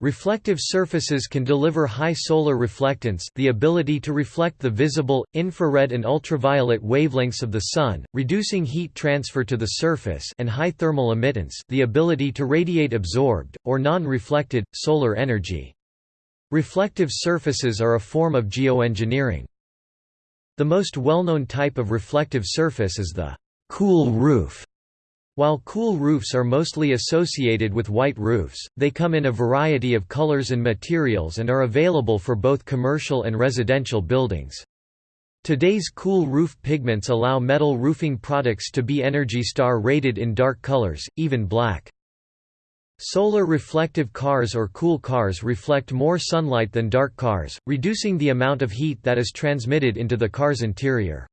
Reflective surfaces can deliver high solar reflectance the ability to reflect the visible, infrared and ultraviolet wavelengths of the Sun, reducing heat transfer to the surface and high thermal emittance the ability to radiate absorbed, or non-reflected, solar energy. Reflective surfaces are a form of geoengineering. The most well-known type of reflective surface is the cool roof while cool roofs are mostly associated with white roofs, they come in a variety of colors and materials and are available for both commercial and residential buildings. Today's cool roof pigments allow metal roofing products to be Energy Star rated in dark colors, even black. Solar reflective cars or cool cars reflect more sunlight than dark cars, reducing the amount of heat that is transmitted into the car's interior.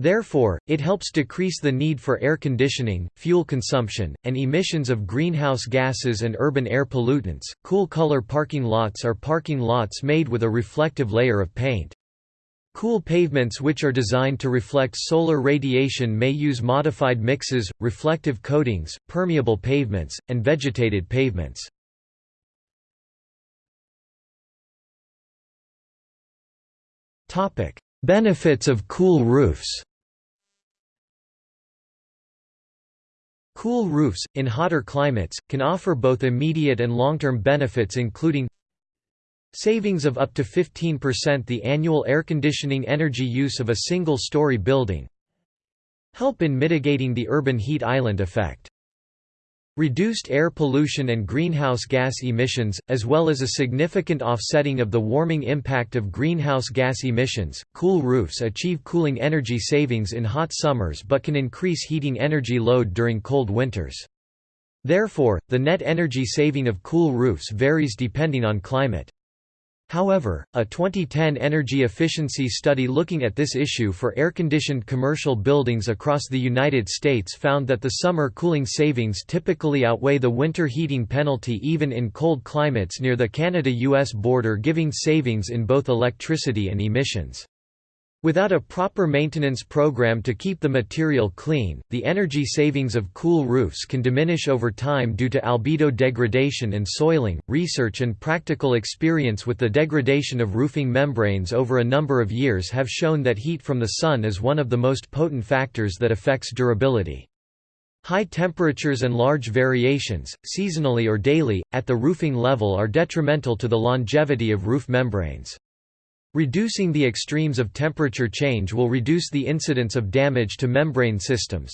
Therefore, it helps decrease the need for air conditioning, fuel consumption, and emissions of greenhouse gases and urban air pollutants. Cool color parking lots are parking lots made with a reflective layer of paint. Cool pavements which are designed to reflect solar radiation may use modified mixes, reflective coatings, permeable pavements, and vegetated pavements. Topic: Benefits of cool roofs. Cool roofs, in hotter climates, can offer both immediate and long-term benefits including savings of up to 15% the annual air conditioning energy use of a single-story building help in mitigating the urban heat island effect Reduced air pollution and greenhouse gas emissions, as well as a significant offsetting of the warming impact of greenhouse gas emissions. Cool roofs achieve cooling energy savings in hot summers but can increase heating energy load during cold winters. Therefore, the net energy saving of cool roofs varies depending on climate. However, a 2010 energy efficiency study looking at this issue for air-conditioned commercial buildings across the United States found that the summer cooling savings typically outweigh the winter heating penalty even in cold climates near the Canada-US border giving savings in both electricity and emissions. Without a proper maintenance program to keep the material clean, the energy savings of cool roofs can diminish over time due to albedo degradation and soiling. Research and practical experience with the degradation of roofing membranes over a number of years have shown that heat from the sun is one of the most potent factors that affects durability. High temperatures and large variations, seasonally or daily, at the roofing level are detrimental to the longevity of roof membranes. Reducing the extremes of temperature change will reduce the incidence of damage to membrane systems.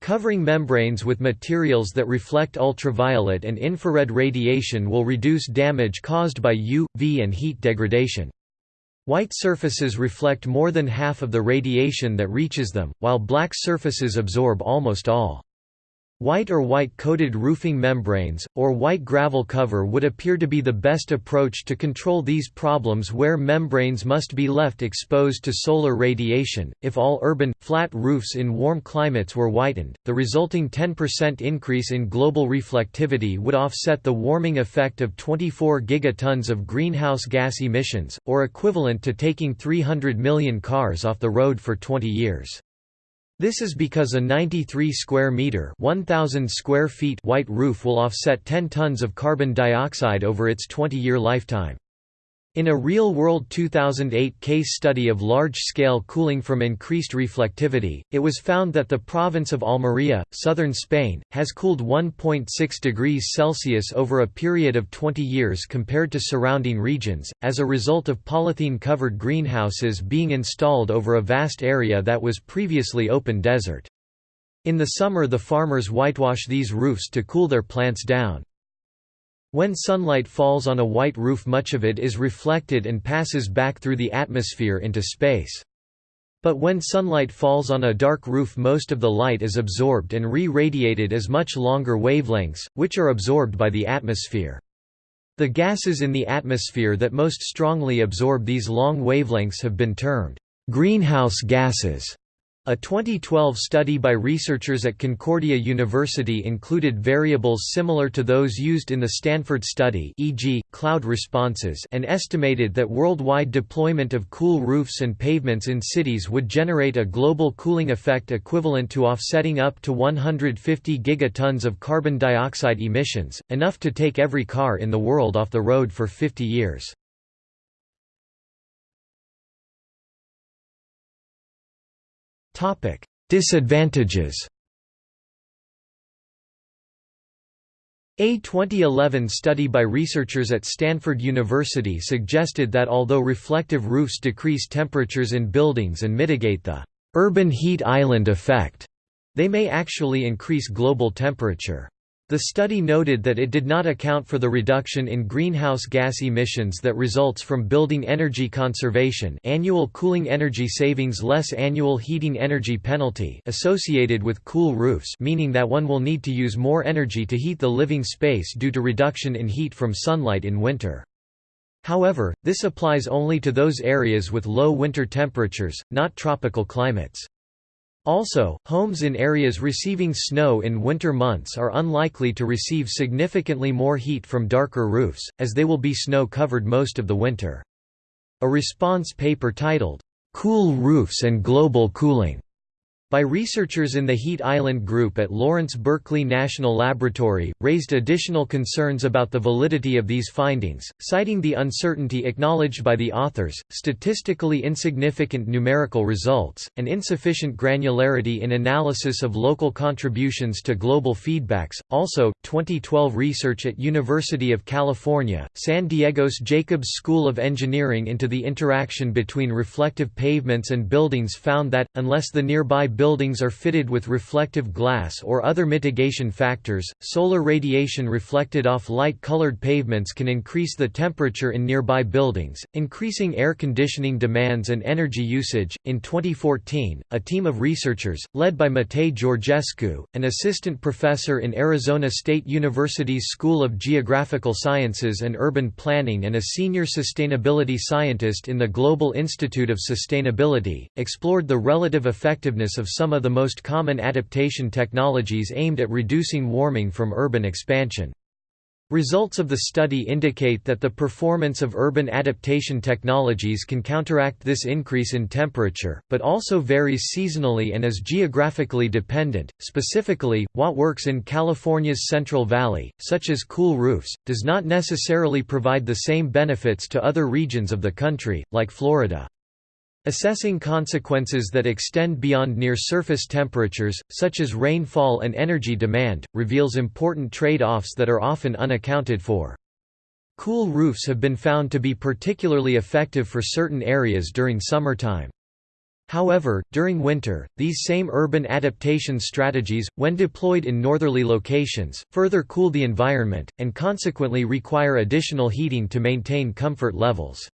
Covering membranes with materials that reflect ultraviolet and infrared radiation will reduce damage caused by U, V and heat degradation. White surfaces reflect more than half of the radiation that reaches them, while black surfaces absorb almost all. White or white-coated roofing membranes, or white gravel cover would appear to be the best approach to control these problems where membranes must be left exposed to solar radiation. If all urban, flat roofs in warm climates were whitened, the resulting 10% increase in global reflectivity would offset the warming effect of 24 gigatons of greenhouse gas emissions, or equivalent to taking 300 million cars off the road for 20 years. This is because a 93 square meter 1000 square feet white roof will offset 10 tons of carbon dioxide over its 20-year lifetime. In a real-world 2008 case study of large-scale cooling from increased reflectivity, it was found that the province of Almería, southern Spain, has cooled 1.6 degrees Celsius over a period of 20 years compared to surrounding regions, as a result of polythene-covered greenhouses being installed over a vast area that was previously open desert. In the summer the farmers whitewash these roofs to cool their plants down. When sunlight falls on a white roof much of it is reflected and passes back through the atmosphere into space. But when sunlight falls on a dark roof most of the light is absorbed and re-radiated as much longer wavelengths, which are absorbed by the atmosphere. The gases in the atmosphere that most strongly absorb these long wavelengths have been termed greenhouse gases. A 2012 study by researchers at Concordia University included variables similar to those used in the Stanford study e.g., cloud responses and estimated that worldwide deployment of cool roofs and pavements in cities would generate a global cooling effect equivalent to offsetting up to 150 gigatons of carbon dioxide emissions, enough to take every car in the world off the road for 50 years. Topic: Disadvantages. A 2011 study by researchers at Stanford University suggested that although reflective roofs decrease temperatures in buildings and mitigate the urban heat island effect, they may actually increase global temperature. The study noted that it did not account for the reduction in greenhouse gas emissions that results from building energy conservation annual cooling energy savings less annual heating energy penalty associated with cool roofs meaning that one will need to use more energy to heat the living space due to reduction in heat from sunlight in winter. However, this applies only to those areas with low winter temperatures, not tropical climates. Also, homes in areas receiving snow in winter months are unlikely to receive significantly more heat from darker roofs, as they will be snow-covered most of the winter. A response paper titled, "'Cool Roofs and Global Cooling' by researchers in the Heat Island Group at Lawrence Berkeley National Laboratory, raised additional concerns about the validity of these findings, citing the uncertainty acknowledged by the authors, statistically insignificant numerical results, and insufficient granularity in analysis of local contributions to global feedbacks. Also, 2012 research at University of California, San Diego's Jacobs School of Engineering into the interaction between reflective pavements and buildings found that, unless the nearby buildings are fitted with reflective glass or other mitigation factors, solar radiation reflected off light-colored pavements can increase the temperature in nearby buildings, increasing air conditioning demands and energy usage. In 2014, a team of researchers, led by Matei Georgescu, an assistant professor in Arizona State University's School of Geographical Sciences and Urban Planning and a senior sustainability scientist in the Global Institute of Sustainability, explored the relative effectiveness of some of the most common adaptation technologies aimed at reducing warming from urban expansion. Results of the study indicate that the performance of urban adaptation technologies can counteract this increase in temperature, but also varies seasonally and is geographically dependent. Specifically, what works in California's Central Valley, such as cool roofs, does not necessarily provide the same benefits to other regions of the country, like Florida. Assessing consequences that extend beyond near-surface temperatures, such as rainfall and energy demand, reveals important trade-offs that are often unaccounted for. Cool roofs have been found to be particularly effective for certain areas during summertime. However, during winter, these same urban adaptation strategies, when deployed in northerly locations, further cool the environment, and consequently require additional heating to maintain comfort levels.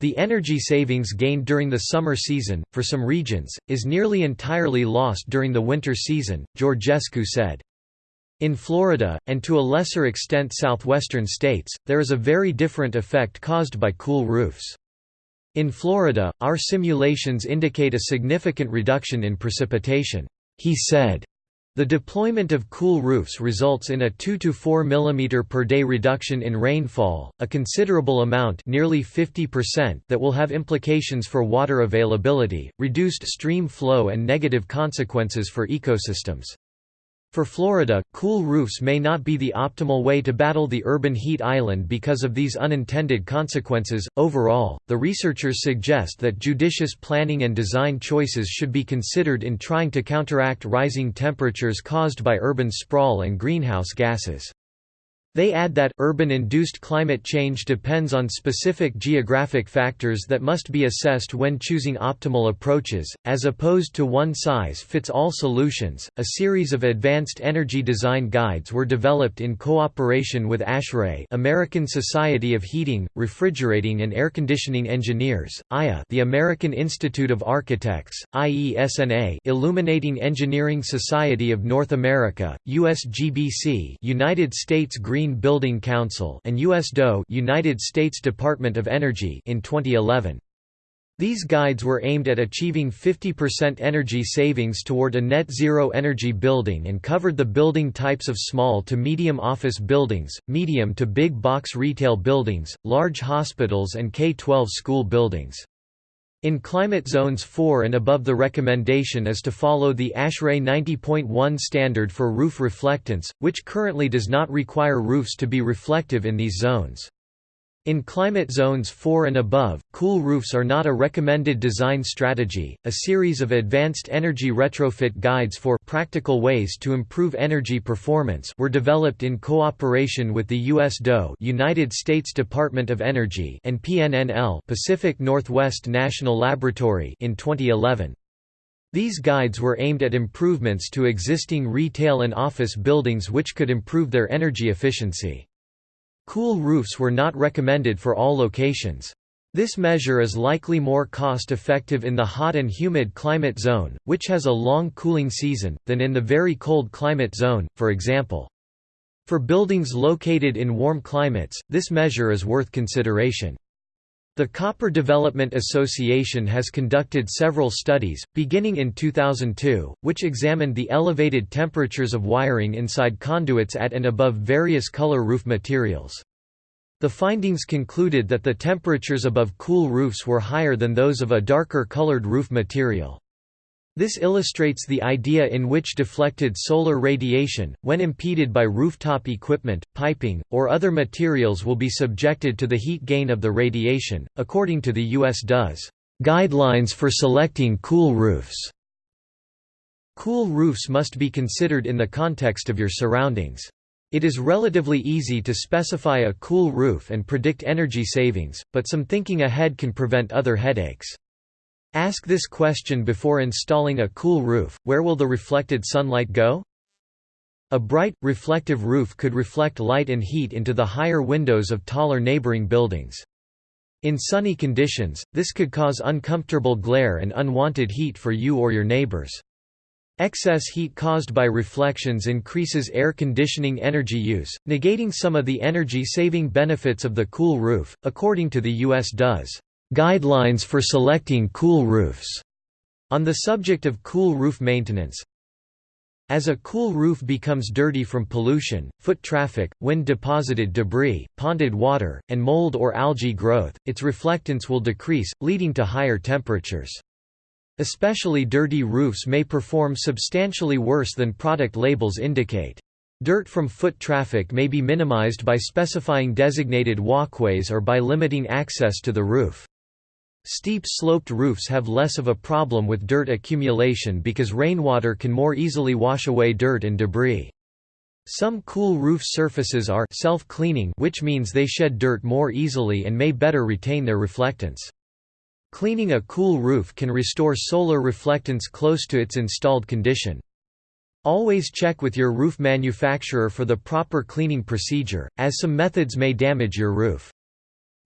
The energy savings gained during the summer season, for some regions, is nearly entirely lost during the winter season, Georgescu said. In Florida, and to a lesser extent southwestern states, there is a very different effect caused by cool roofs. In Florida, our simulations indicate a significant reduction in precipitation, he said. The deployment of cool roofs results in a 2 to 4 mm per day reduction in rainfall, a considerable amount nearly 50% that will have implications for water availability, reduced stream flow and negative consequences for ecosystems. For Florida, cool roofs may not be the optimal way to battle the urban heat island because of these unintended consequences. Overall, the researchers suggest that judicious planning and design choices should be considered in trying to counteract rising temperatures caused by urban sprawl and greenhouse gases. They add that, urban-induced climate change depends on specific geographic factors that must be assessed when choosing optimal approaches, as opposed to one-size-fits-all solutions. A series of advanced energy design guides were developed in cooperation with ASHRAE American Society of Heating, Refrigerating and Air Conditioning Engineers, AIA the American Institute of Architects, IESNA Illuminating Engineering Society of North America, USGBC United States Green Building Council and US DOE United States Department of Energy in 2011. These guides were aimed at achieving 50% energy savings toward a net zero energy building and covered the building types of small to medium office buildings, medium to big box retail buildings, large hospitals and K-12 school buildings. In climate zones 4 and above the recommendation is to follow the ASHRAE 90.1 standard for roof reflectance, which currently does not require roofs to be reflective in these zones. In climate zones 4 and above, cool roofs are not a recommended design strategy. A series of advanced energy retrofit guides for practical ways to improve energy performance were developed in cooperation with the US DOE, United States Department of Energy, and PNNL, Pacific Northwest National Laboratory in 2011. These guides were aimed at improvements to existing retail and office buildings which could improve their energy efficiency. Cool roofs were not recommended for all locations. This measure is likely more cost-effective in the hot and humid climate zone, which has a long cooling season, than in the very cold climate zone, for example. For buildings located in warm climates, this measure is worth consideration. The Copper Development Association has conducted several studies, beginning in 2002, which examined the elevated temperatures of wiring inside conduits at and above various color roof materials. The findings concluded that the temperatures above cool roofs were higher than those of a darker colored roof material. This illustrates the idea in which deflected solar radiation, when impeded by rooftop equipment, piping, or other materials will be subjected to the heat gain of the radiation, according to the U.S. DOE's Guidelines for selecting cool roofs. Cool roofs must be considered in the context of your surroundings. It is relatively easy to specify a cool roof and predict energy savings, but some thinking ahead can prevent other headaches. Ask this question before installing a cool roof, where will the reflected sunlight go? A bright, reflective roof could reflect light and heat into the higher windows of taller neighboring buildings. In sunny conditions, this could cause uncomfortable glare and unwanted heat for you or your neighbors. Excess heat caused by reflections increases air conditioning energy use, negating some of the energy-saving benefits of the cool roof, according to the U.S. DOE's Guidelines for selecting cool roofs. On the subject of cool roof maintenance, as a cool roof becomes dirty from pollution, foot traffic, wind-deposited debris, ponded water, and mold or algae growth, its reflectance will decrease, leading to higher temperatures. Especially dirty roofs may perform substantially worse than product labels indicate. Dirt from foot traffic may be minimized by specifying designated walkways or by limiting access to the roof. Steep sloped roofs have less of a problem with dirt accumulation because rainwater can more easily wash away dirt and debris. Some cool roof surfaces are self-cleaning which means they shed dirt more easily and may better retain their reflectance. Cleaning a cool roof can restore solar reflectance close to its installed condition. Always check with your roof manufacturer for the proper cleaning procedure, as some methods may damage your roof.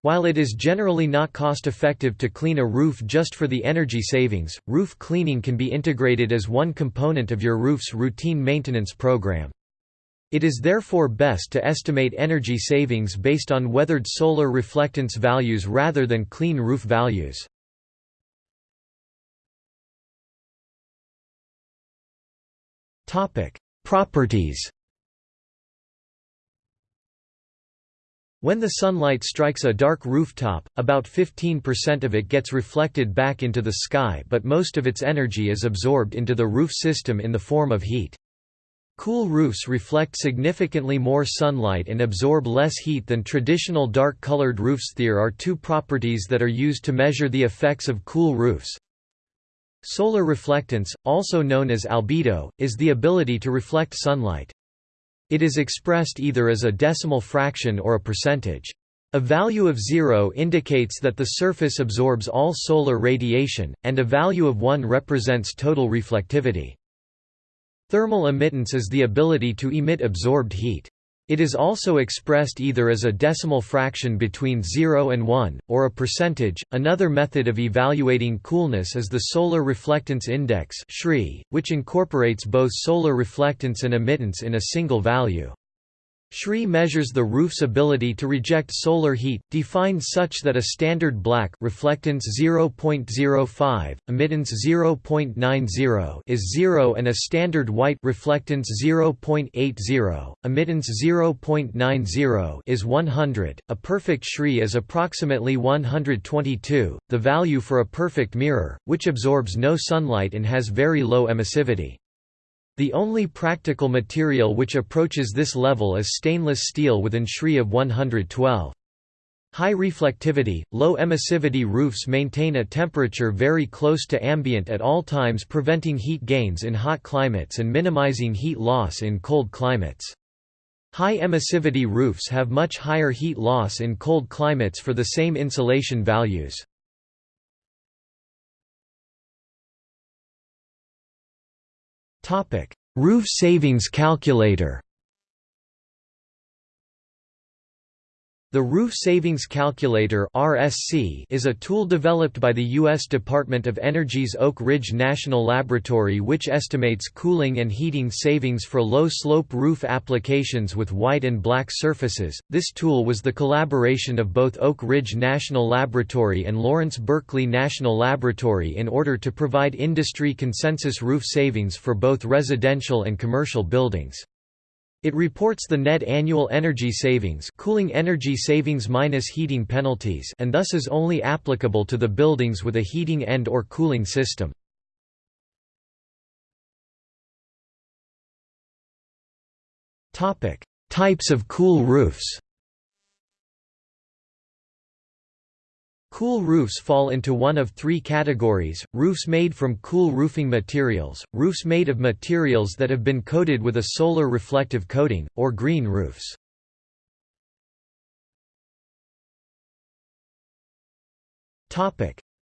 While it is generally not cost-effective to clean a roof just for the energy savings, roof cleaning can be integrated as one component of your roof's routine maintenance program. It is therefore best to estimate energy savings based on weathered solar reflectance values rather than clean roof values. Properties When the sunlight strikes a dark rooftop, about 15% of it gets reflected back into the sky but most of its energy is absorbed into the roof system in the form of heat. Cool roofs reflect significantly more sunlight and absorb less heat than traditional dark-colored roofs. There are two properties that are used to measure the effects of cool roofs. Solar reflectance, also known as albedo, is the ability to reflect sunlight. It is expressed either as a decimal fraction or a percentage. A value of 0 indicates that the surface absorbs all solar radiation, and a value of 1 represents total reflectivity. Thermal emittance is the ability to emit absorbed heat. It is also expressed either as a decimal fraction between 0 and 1, or a percentage. Another method of evaluating coolness is the Solar Reflectance Index, which incorporates both solar reflectance and emittance in a single value. SRI measures the roof's ability to reject solar heat, defined such that a standard black reflectance 0.05, emittance 0.90 is 0 and a standard white reflectance 0.80, emittance 0.90 is 100. A perfect SRI is approximately 122, the value for a perfect mirror, which absorbs no sunlight and has very low emissivity. The only practical material which approaches this level is stainless steel with an SRI of 112. High reflectivity, low emissivity roofs maintain a temperature very close to ambient at all times preventing heat gains in hot climates and minimizing heat loss in cold climates. High emissivity roofs have much higher heat loss in cold climates for the same insulation values. Topic: Roof savings calculator. The Roof Savings Calculator (RSC) is a tool developed by the US Department of Energy's Oak Ridge National Laboratory which estimates cooling and heating savings for low-slope roof applications with white and black surfaces. This tool was the collaboration of both Oak Ridge National Laboratory and Lawrence Berkeley National Laboratory in order to provide industry consensus roof savings for both residential and commercial buildings. It reports the net annual energy savings cooling energy savings minus heating penalties and thus is only applicable to the buildings with a heating and or cooling system. Types of cool roofs Cool roofs fall into one of three categories, roofs made from cool roofing materials, roofs made of materials that have been coated with a solar reflective coating, or green roofs.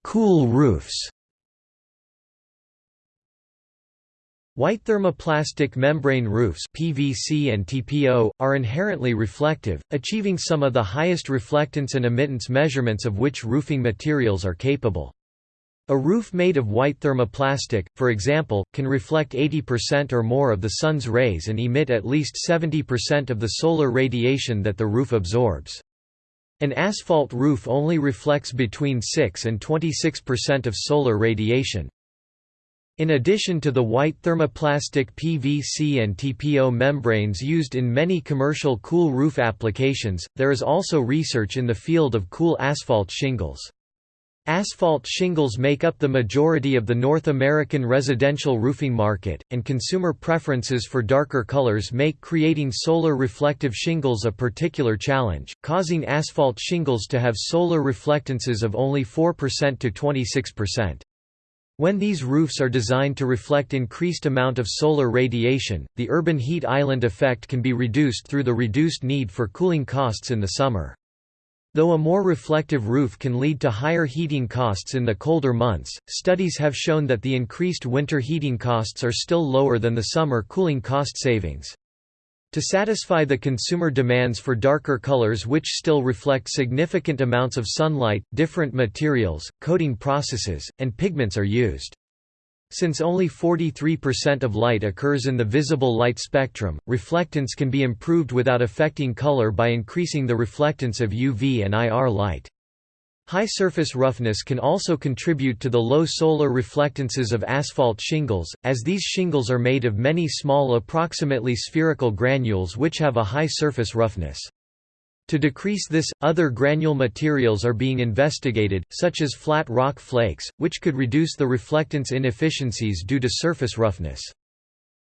Cool roofs White thermoplastic membrane roofs PVC and TPO, are inherently reflective, achieving some of the highest reflectance and emittance measurements of which roofing materials are capable. A roof made of white thermoplastic, for example, can reflect 80% or more of the sun's rays and emit at least 70% of the solar radiation that the roof absorbs. An asphalt roof only reflects between 6 and 26% of solar radiation. In addition to the white thermoplastic PVC and TPO membranes used in many commercial cool roof applications, there is also research in the field of cool asphalt shingles. Asphalt shingles make up the majority of the North American residential roofing market, and consumer preferences for darker colors make creating solar reflective shingles a particular challenge, causing asphalt shingles to have solar reflectances of only 4% to 26%. When these roofs are designed to reflect increased amount of solar radiation, the urban heat island effect can be reduced through the reduced need for cooling costs in the summer. Though a more reflective roof can lead to higher heating costs in the colder months, studies have shown that the increased winter heating costs are still lower than the summer cooling cost savings. To satisfy the consumer demands for darker colors which still reflect significant amounts of sunlight, different materials, coating processes, and pigments are used. Since only 43% of light occurs in the visible light spectrum, reflectance can be improved without affecting color by increasing the reflectance of UV and IR light. High surface roughness can also contribute to the low solar reflectances of asphalt shingles, as these shingles are made of many small approximately spherical granules which have a high surface roughness. To decrease this, other granule materials are being investigated, such as flat rock flakes, which could reduce the reflectance inefficiencies due to surface roughness.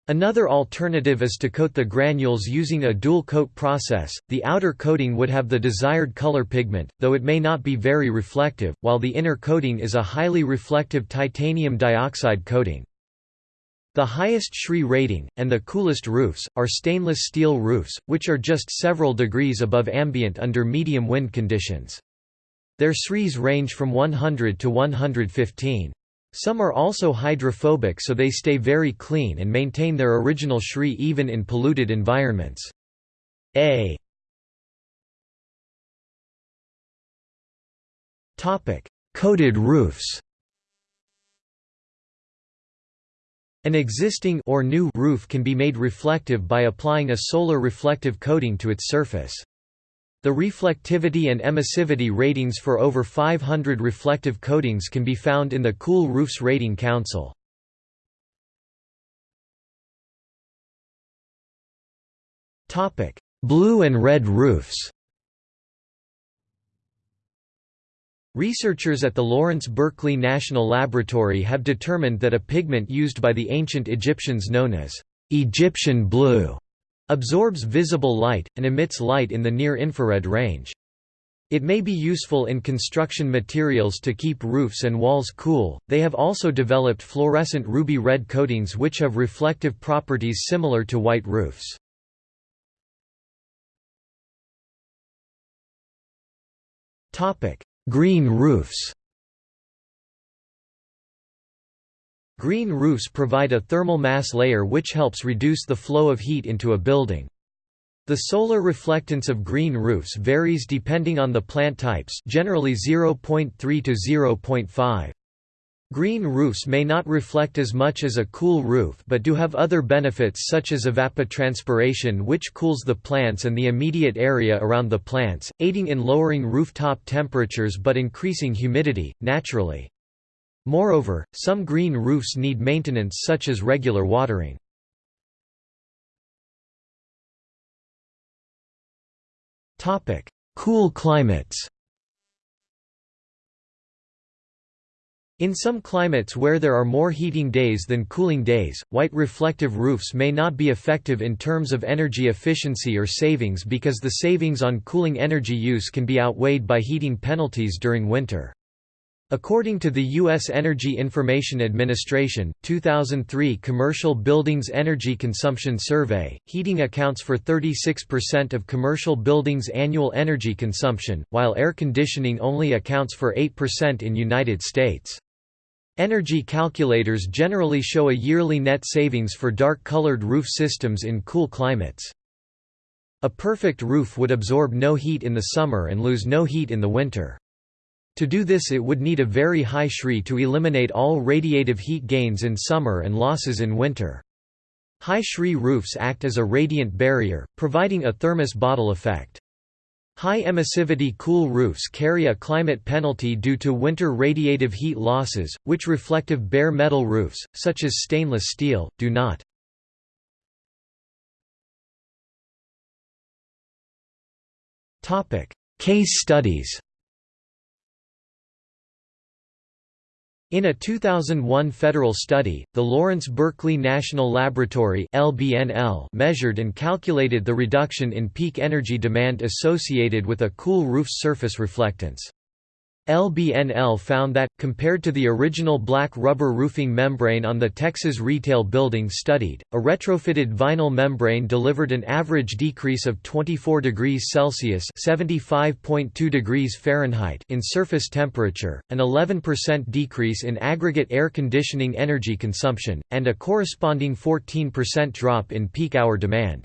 Another alternative is to coat the granules using a dual coat process. The outer coating would have the desired color pigment, though it may not be very reflective, while the inner coating is a highly reflective titanium dioxide coating. The highest SRI rating, and the coolest roofs, are stainless steel roofs, which are just several degrees above ambient under medium wind conditions. Their SRIs range from 100 to 115. Some are also hydrophobic so they stay very clean and maintain their original SRI even in polluted environments. A Coated roofs An existing or new roof can be made reflective by applying a solar reflective coating to its surface. The reflectivity and emissivity ratings for over 500 reflective coatings can be found in the Cool Roofs Rating Council. Blue and red roofs Researchers at the Lawrence Berkeley National Laboratory have determined that a pigment used by the ancient Egyptians known as Egyptian blue absorbs visible light, and emits light in the near-infrared range. It may be useful in construction materials to keep roofs and walls cool. They have also developed fluorescent ruby red coatings which have reflective properties similar to white roofs. Topic: Green roofs. Green roofs provide a thermal mass layer which helps reduce the flow of heat into a building. The solar reflectance of green roofs varies depending on the plant types generally 0.3 to 0.5. Green roofs may not reflect as much as a cool roof but do have other benefits such as evapotranspiration which cools the plants and the immediate area around the plants, aiding in lowering rooftop temperatures but increasing humidity, naturally. Moreover, some green roofs need maintenance such as regular watering. Cool climates In some climates where there are more heating days than cooling days, white reflective roofs may not be effective in terms of energy efficiency or savings because the savings on cooling energy use can be outweighed by heating penalties during winter. According to the U.S. Energy Information Administration, 2003 Commercial Buildings Energy Consumption Survey, heating accounts for 36% of commercial buildings' annual energy consumption, while air conditioning only accounts for 8% in United States. Energy calculators generally show a yearly net savings for dark-colored roof systems in cool climates. A perfect roof would absorb no heat in the summer and lose no heat in the winter. To do this it would need a very high SRI to eliminate all radiative heat gains in summer and losses in winter. High SRI roofs act as a radiant barrier, providing a thermos bottle effect. High emissivity cool roofs carry a climate penalty due to winter radiative heat losses, which reflective bare metal roofs, such as stainless steel, do not. Case studies In a 2001 federal study, the Lawrence Berkeley National Laboratory (LBNL) measured and calculated the reduction in peak energy demand associated with a cool roof's surface reflectance. LBNL found that, compared to the original black rubber roofing membrane on the Texas retail building studied, a retrofitted vinyl membrane delivered an average decrease of 24 degrees Celsius (75.2 degrees Fahrenheit) in surface temperature, an 11% decrease in aggregate air conditioning energy consumption, and a corresponding 14% drop in peak hour demand.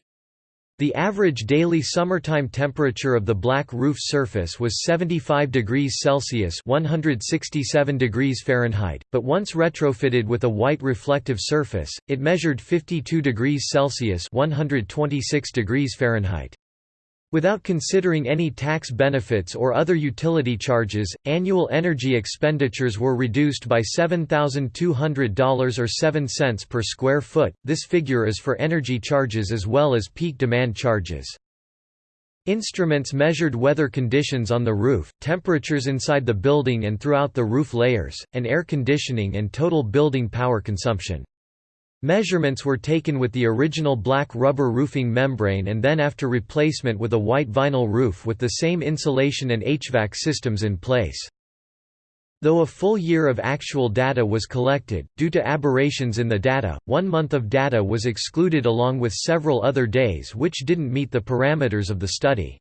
The average daily summertime temperature of the black roof surface was 75 degrees Celsius (167 degrees Fahrenheit), but once retrofitted with a white reflective surface, it measured 52 degrees Celsius (126 degrees Fahrenheit). Without considering any tax benefits or other utility charges, annual energy expenditures were reduced by $7,200 or 7 cents per square foot. This figure is for energy charges as well as peak demand charges. Instruments measured weather conditions on the roof, temperatures inside the building and throughout the roof layers, and air conditioning and total building power consumption. Measurements were taken with the original black rubber roofing membrane and then after replacement with a white vinyl roof with the same insulation and HVAC systems in place. Though a full year of actual data was collected, due to aberrations in the data, one month of data was excluded along with several other days which didn't meet the parameters of the study.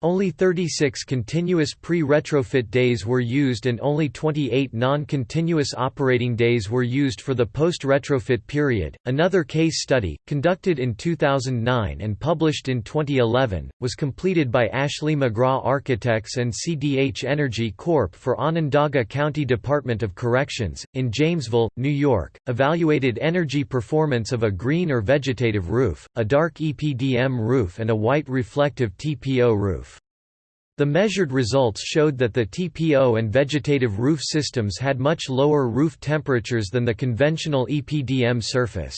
Only 36 continuous pre-retrofit days were used and only 28 non-continuous operating days were used for the post-retrofit period. Another case study, conducted in 2009 and published in 2011, was completed by Ashley McGraw Architects and CDH Energy Corp for Onondaga County Department of Corrections in Jamesville, New York, evaluated energy performance of a green or vegetative roof, a dark EPDM roof and a white reflective TPO roof. The measured results showed that the TPO and vegetative roof systems had much lower roof temperatures than the conventional EPDM surface.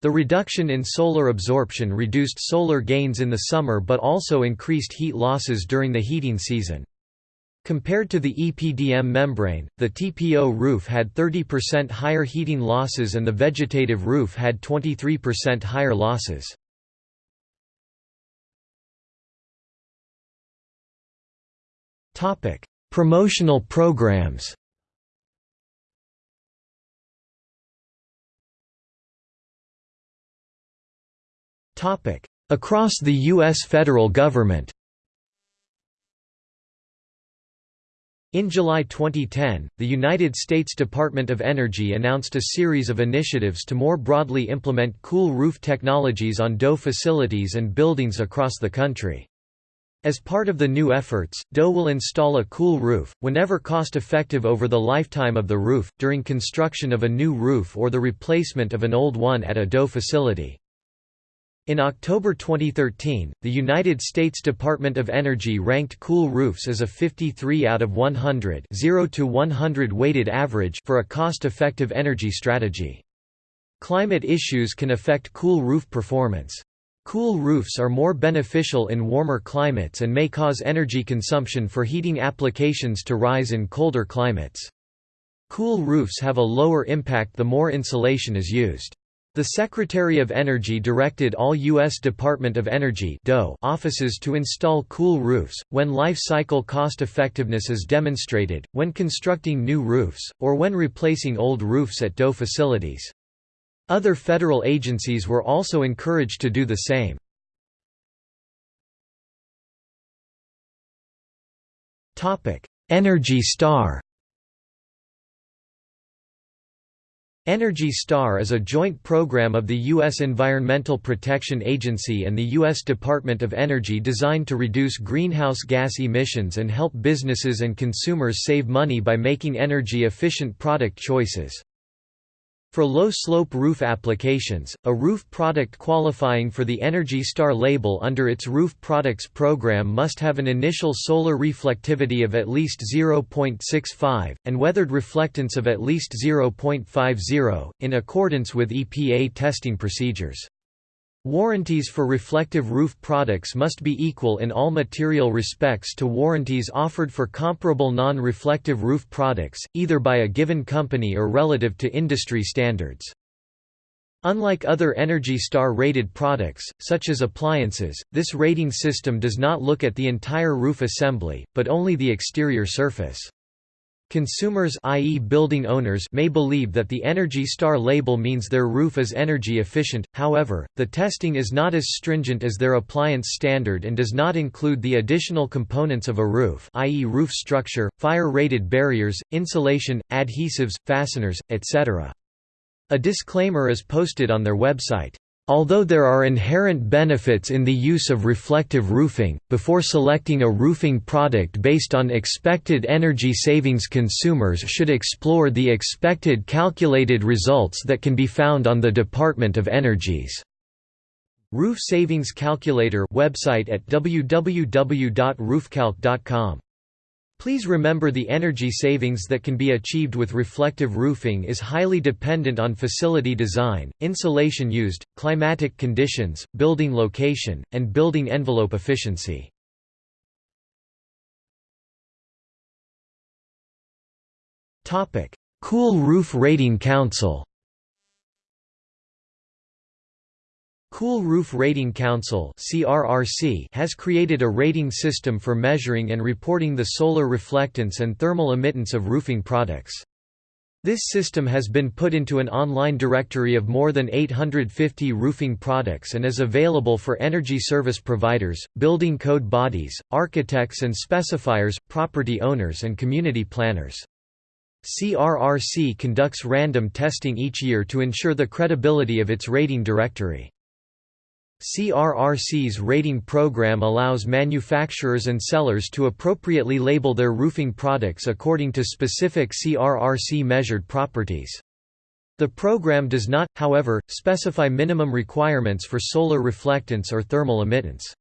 The reduction in solar absorption reduced solar gains in the summer but also increased heat losses during the heating season. Compared to the EPDM membrane, the TPO roof had 30% higher heating losses and the vegetative roof had 23% higher losses. Topic: Promotional programs. Topic: Across the US federal government. In July 2010, the United States Department of Energy announced a series of initiatives to more broadly implement cool roof technologies on DOE facilities and buildings across the country. As part of the new efforts, DOE will install a cool roof, whenever cost-effective over the lifetime of the roof, during construction of a new roof or the replacement of an old one at a DOE facility. In October 2013, the United States Department of Energy ranked cool roofs as a 53 out of 100 0 to 100 weighted average for a cost-effective energy strategy. Climate issues can affect cool roof performance. Cool roofs are more beneficial in warmer climates and may cause energy consumption for heating applications to rise in colder climates. Cool roofs have a lower impact the more insulation is used. The Secretary of Energy directed all U.S. Department of Energy offices to install cool roofs, when life cycle cost effectiveness is demonstrated, when constructing new roofs, or when replacing old roofs at DOE facilities. Other federal agencies were also encouraged to do the same. Energy Star Energy Star is a joint program of the U.S. Environmental Protection Agency and the U.S. Department of Energy designed to reduce greenhouse gas emissions and help businesses and consumers save money by making energy-efficient product choices. For low-slope roof applications, a roof product qualifying for the Energy Star label under its Roof Products program must have an initial solar reflectivity of at least 0.65, and weathered reflectance of at least 0.50, in accordance with EPA testing procedures. Warranties for reflective roof products must be equal in all material respects to warranties offered for comparable non-reflective roof products, either by a given company or relative to industry standards. Unlike other Energy Star rated products, such as appliances, this rating system does not look at the entire roof assembly, but only the exterior surface. Consumers i.e. building owners may believe that the Energy Star label means their roof is energy efficient, however, the testing is not as stringent as their appliance standard and does not include the additional components of a roof i.e. roof structure, fire-rated barriers, insulation, adhesives, fasteners, etc. A disclaimer is posted on their website. Although there are inherent benefits in the use of reflective roofing, before selecting a roofing product based on expected energy savings consumers should explore the expected calculated results that can be found on the Department of Energy's Roof Savings Calculator website at www.roofcalc.com. Please remember the energy savings that can be achieved with reflective roofing is highly dependent on facility design, insulation used, climatic conditions, building location, and building envelope efficiency. Cool Roof Rating Council Cool Roof Rating Council has created a rating system for measuring and reporting the solar reflectance and thermal emittance of roofing products. This system has been put into an online directory of more than 850 roofing products and is available for energy service providers, building code bodies, architects and specifiers, property owners and community planners. CRRC conducts random testing each year to ensure the credibility of its rating directory. CRRC's rating program allows manufacturers and sellers to appropriately label their roofing products according to specific CRRC measured properties. The program does not, however, specify minimum requirements for solar reflectance or thermal emittance.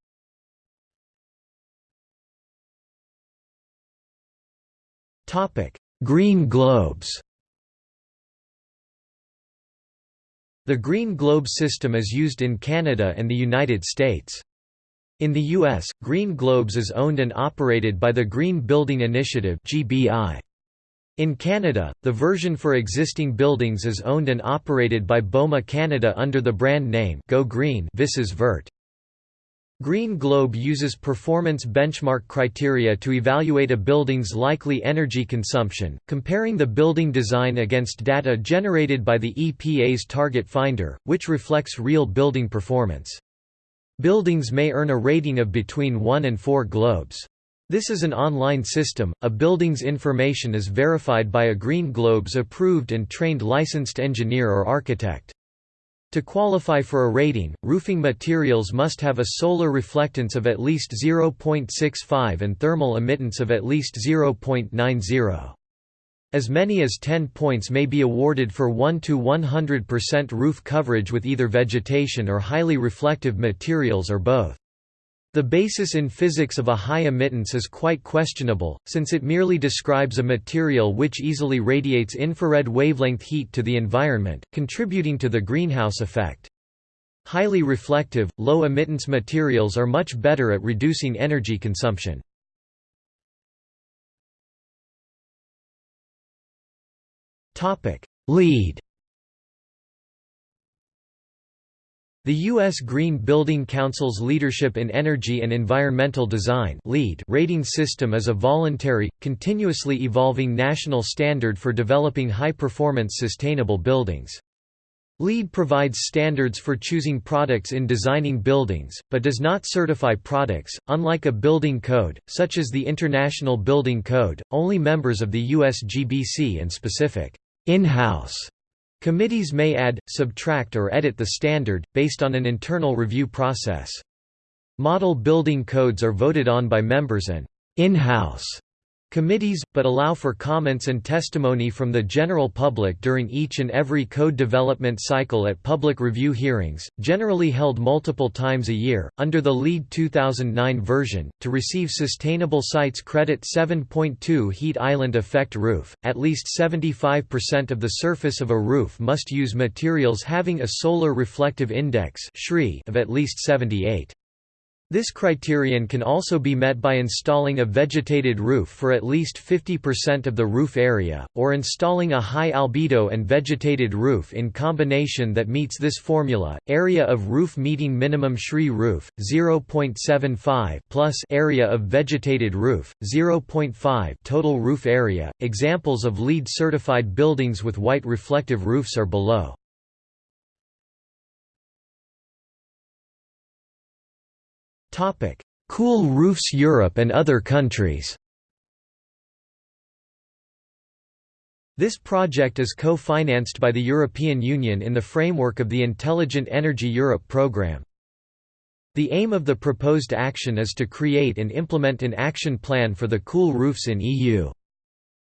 Green globes The Green Globe system is used in Canada and the United States. In the U.S., Green Globes is owned and operated by the Green Building Initiative In Canada, the version for existing buildings is owned and operated by BOMA Canada under the brand name Go Green Visez Vert. Green Globe uses performance benchmark criteria to evaluate a building's likely energy consumption, comparing the building design against data generated by the EPA's Target Finder, which reflects real building performance. Buildings may earn a rating of between 1 and 4 globes. This is an online system. A building's information is verified by a Green Globes approved and trained licensed engineer or architect. To qualify for a rating, roofing materials must have a solar reflectance of at least 0.65 and thermal emittance of at least 0.90. As many as 10 points may be awarded for 1 to 100% roof coverage with either vegetation or highly reflective materials or both. The basis in physics of a high emittance is quite questionable, since it merely describes a material which easily radiates infrared wavelength heat to the environment, contributing to the greenhouse effect. Highly reflective, low emittance materials are much better at reducing energy consumption. LEED The U.S. Green Building Council's Leadership in Energy and Environmental Design rating system is a voluntary, continuously evolving national standard for developing high-performance sustainable buildings. LEED provides standards for choosing products in designing buildings, but does not certify products. Unlike a building code, such as the International Building Code, only members of the USGBC and specific in-house Committees may add, subtract or edit the standard, based on an internal review process. Model building codes are voted on by members and in-house committees, but allow for comments and testimony from the general public during each and every code development cycle at public review hearings, generally held multiple times a year. Under the LEED 2009 version, to receive Sustainable Sites Credit 7.2 Heat Island Effect Roof, at least 75% of the surface of a roof must use materials having a solar reflective index of at least 78. This criterion can also be met by installing a vegetated roof for at least 50% of the roof area, or installing a high albedo and vegetated roof in combination that meets this formula. Area of roof meeting minimum SRI roof 0.75 plus area of vegetated roof 0.5 total roof area. Examples of LEED certified buildings with white reflective roofs are below. Cool Roofs Europe and other countries This project is co-financed by the European Union in the framework of the Intelligent Energy Europe programme. The aim of the proposed action is to create and implement an action plan for the cool roofs in EU.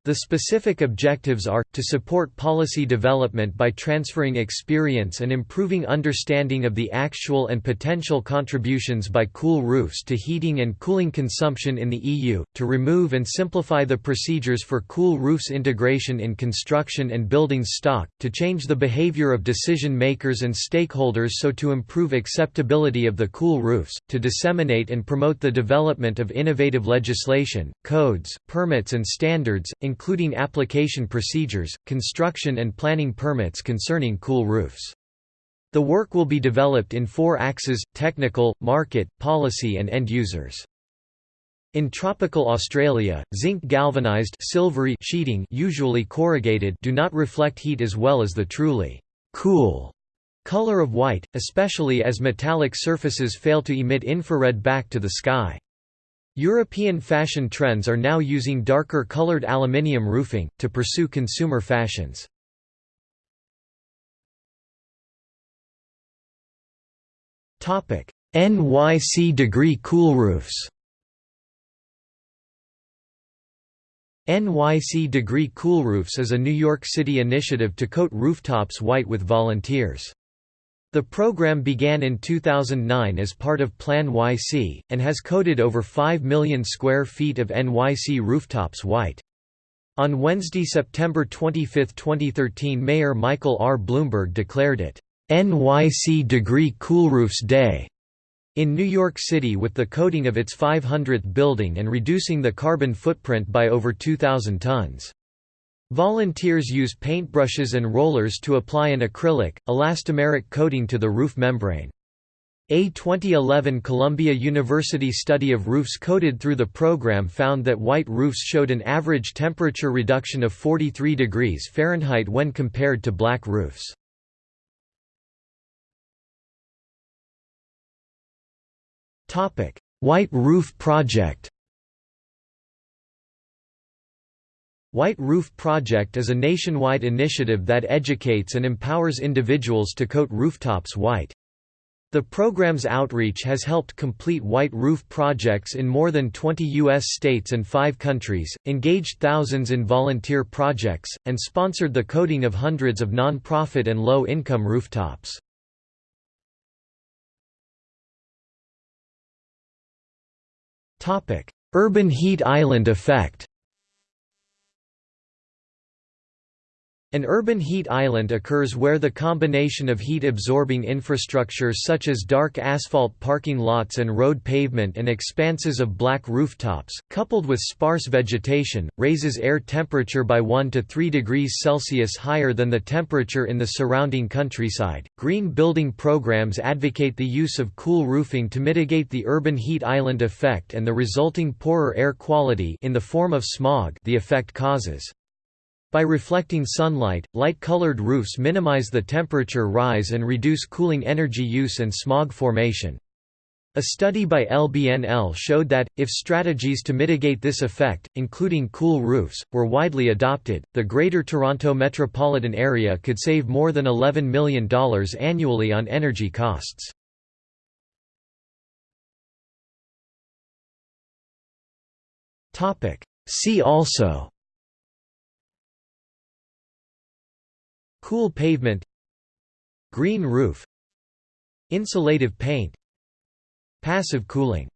The specific objectives are, to support policy development by transferring experience and improving understanding of the actual and potential contributions by cool roofs to heating and cooling consumption in the EU, to remove and simplify the procedures for cool roofs integration in construction and buildings stock, to change the behavior of decision makers and stakeholders so to improve acceptability of the cool roofs, to disseminate and promote the development of innovative legislation, codes, permits and standards, including application procedures, construction and planning permits concerning cool roofs. The work will be developed in four axes, technical, market, policy and end users. In tropical Australia, zinc galvanized silvery sheeting usually corrugated do not reflect heat as well as the truly cool color of white, especially as metallic surfaces fail to emit infrared back to the sky. European fashion trends are now using darker colored aluminium roofing, to pursue consumer fashions. NYC degree cool roofs NYC Degree Cool Roofs is a New York City initiative to coat rooftops white with volunteers. The program began in 2009 as part of PlaNYC, and has coated over 5 million square feet of NYC rooftops white. On Wednesday, September 25, 2013 Mayor Michael R. Bloomberg declared it, "'NYC Degree Coolroofs Day' in New York City with the coating of its 500th building and reducing the carbon footprint by over 2,000 tons. Volunteers use paintbrushes and rollers to apply an acrylic, elastomeric coating to the roof membrane. A 2011 Columbia University study of roofs coated through the program found that white roofs showed an average temperature reduction of 43 degrees Fahrenheit when compared to black roofs. White Roof Project White Roof Project is a nationwide initiative that educates and empowers individuals to coat rooftops white. The program's outreach has helped complete white roof projects in more than 20 U.S. states and five countries, engaged thousands in volunteer projects, and sponsored the coating of hundreds of non-profit and low-income rooftops. Urban heat island effect An urban heat island occurs where the combination of heat-absorbing infrastructure such as dark asphalt parking lots and road pavement and expanses of black rooftops, coupled with sparse vegetation, raises air temperature by 1 to 3 degrees Celsius higher than the temperature in the surrounding countryside. Green building programs advocate the use of cool roofing to mitigate the urban heat island effect and the resulting poorer air quality in the form of smog the effect causes. By reflecting sunlight, light-colored roofs minimize the temperature rise and reduce cooling energy use and smog formation. A study by LBNL showed that, if strategies to mitigate this effect, including cool roofs, were widely adopted, the Greater Toronto metropolitan area could save more than $11 million annually on energy costs. See also Cool pavement Green roof Insulative paint Passive cooling